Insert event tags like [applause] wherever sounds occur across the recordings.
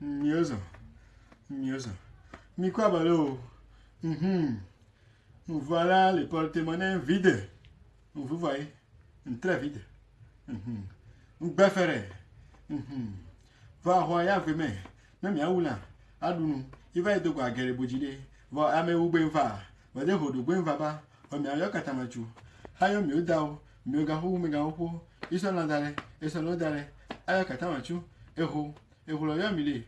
mmiozo mmiozo mi quoi balo? Mm -hmm. voilà le porte-monnaie vide. Vous voyez. Très vide. Mhm. mm -hmm. Mhm. mm -hmm. va hɔ ya vemɛ mɛ miawu Il va iva quoi? dogo agɛrɛ bodzile vɔ amewu gbe va. Vɔde hoɖo gbe va ba vɔ miayɔ katamatsu hayɔ miwo dawo miwo gaƒo migawo ƒo isɔ na da ɖe esɔ na wo da ɖe ayɔ katamatsu eho. Eho lo yo mi le.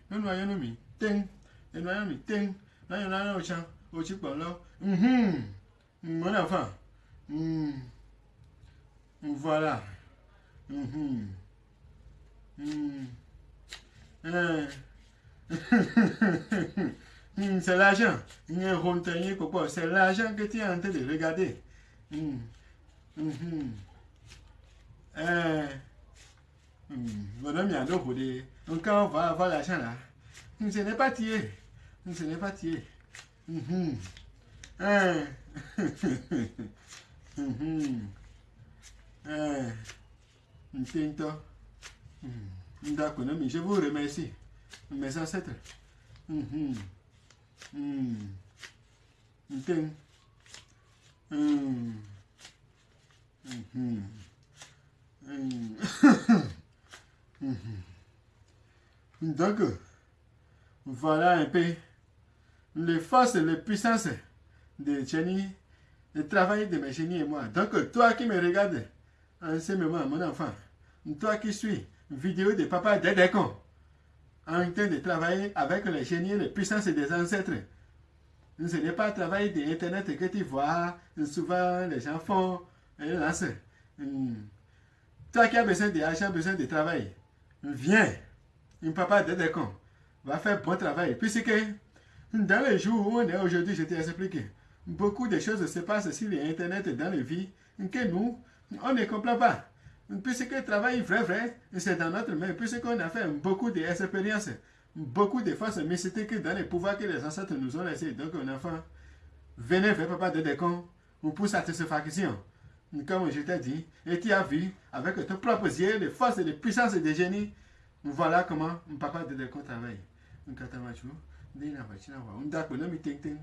Mhm. Mhm. [laughs] Voilà. Mhm. Mhm. Euh. Hmm, C'est l'argent. C'est l'argent que tu es en train de regarder. Hmm. Hmm. Madame Yado Kodé. Donc on va avoir l'argent là, hmm, ce n'est pas tiré. Hmm, Ce n'est pas tiré. Ntinto. Hmm. Mais [laughs] je vous remercie. Mes ancêtres. Donc, voilà un peu les forces et les puissances de Jenny, le travail de mes génies et moi. Donc, toi qui me regardes en ce moment, mon enfant, toi qui suis vidéo de papa Dédécon, en train de travailler avec les génies, les puissances des ancêtres. Ce n'est pas le travail d'Internet que tu vois, souvent les gens font et lancent. Hmm. Toi qui as besoin d'argent, besoin de travail, viens. Un papa Dédécon va faire bon travail. Puisque dans les jours où on est aujourd'hui, je t'ai expliqué, beaucoup de choses se passent sur l'Internet dans les vies que nous, on ne comprend pas. Puisque le travail vrai, vrai, c'est dans notre main, puisqu'on a fait beaucoup d'expériences, beaucoup de forces mystiques dans les pouvoirs que les ancêtres nous ont laissés. Donc, un enfant, venez vers papa de décon pour satisfaction. Comme je t'ai dit, et tu as vu avec tes propres yeux les forces et les puissances des génies. Voilà comment papa de décon travaille. Un katamachu, un d'accord, non, mais ting.